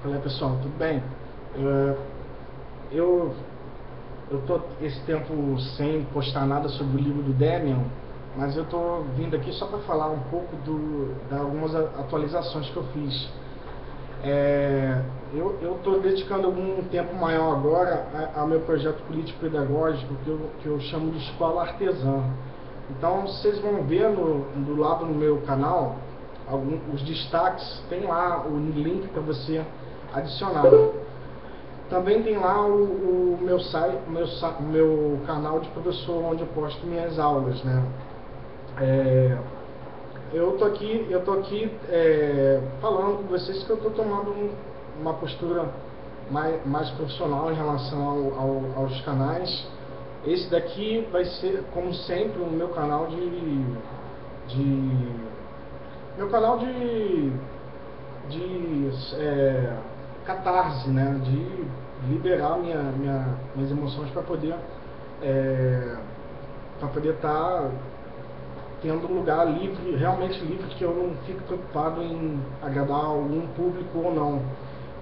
Fala pessoal, tudo bem? Uh, eu eu tô esse tempo sem postar nada sobre o livro do Demian, mas eu tô vindo aqui só para falar um pouco do, de algumas atualizações que eu fiz. É, eu estou dedicando algum tempo maior agora ao meu projeto político-pedagógico que eu, que eu chamo de Escola Artesã. Então vocês vão ver no, do lado no meu canal algum, os destaques, tem lá o link para você adicionar. Também tem lá o, o meu site, meu, meu canal de professor onde eu posto minhas aulas, né? É, eu tô aqui, eu tô aqui é, falando com vocês que eu tô tomando um, uma postura mais, mais profissional em relação ao, ao, aos canais. Esse daqui vai ser, como sempre, o meu canal de, de meu canal de, de é, catarse, né? De liberar minha, minha, minhas emoções para poder é, para poder estar tá tendo um lugar livre, realmente livre, que eu não fico preocupado em agradar algum público ou não.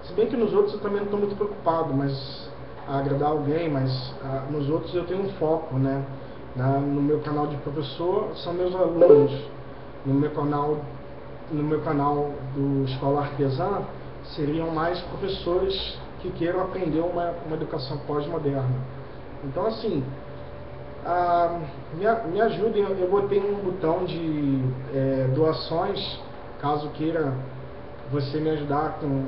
Se bem que nos outros eu também não estou muito preocupado, mas a agradar alguém, mas a, nos outros eu tenho um foco, né? Na, no meu canal de professor são meus alunos, no meu canal no meu canal do Escola Artesã seriam mais professores que queiram aprender uma, uma educação pós-moderna. Então, assim, a, me, me ajudem, eu botei um botão de é, doações, caso queira você me ajudar com.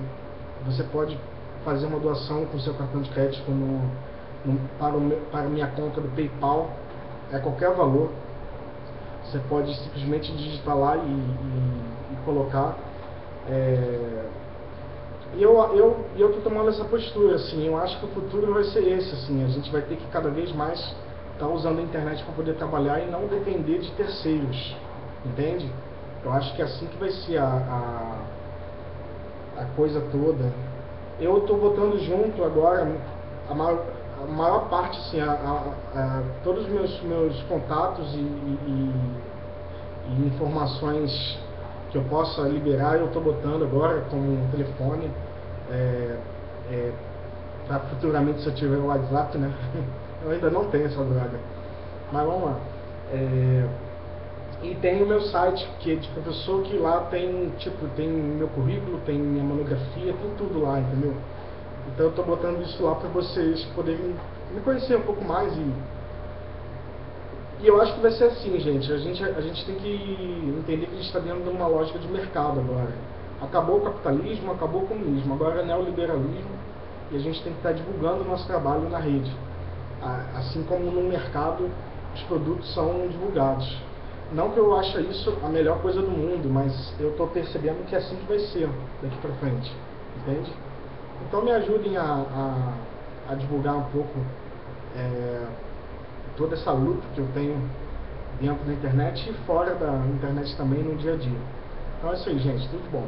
Você pode fazer uma doação com seu cartão de crédito no, no, para, o, para minha conta do PayPal, é qualquer valor. Você pode simplesmente digitar lá e, e, e colocar. É, e eu eu eu tô tomando essa postura assim eu acho que o futuro vai ser esse assim a gente vai ter que cada vez mais estar tá usando a internet para poder trabalhar e não depender de terceiros entende? Eu acho que é assim que vai ser a, a, a coisa toda. Eu estou botando junto agora a maior, a maior parte assim a, a, todos os meus meus contatos e, e, e informações que eu possa liberar, eu estou botando agora com um telefone, é, é, para futuramente se eu tiver o WhatsApp, né? Eu ainda não tenho essa droga. Mas vamos lá. É, e tem o meu site, que é de professor, que lá tem, tipo, tem meu currículo, tem minha monografia, tem tudo lá, entendeu? Então eu estou botando isso lá para vocês poderem me conhecer um pouco mais e e eu acho que vai ser assim, gente. A gente, a gente tem que entender que a gente está dentro de uma lógica de mercado agora. Acabou o capitalismo, acabou o comunismo, agora é neoliberalismo e a gente tem que estar tá divulgando o nosso trabalho na rede. Assim como no mercado os produtos são divulgados. Não que eu ache isso a melhor coisa do mundo, mas eu estou percebendo que é assim que vai ser daqui para frente. Entende? Então me ajudem a, a, a divulgar um pouco. É, toda essa luta que eu tenho dentro da internet e fora da internet também no dia a dia. Então é isso aí, gente. Tudo bom.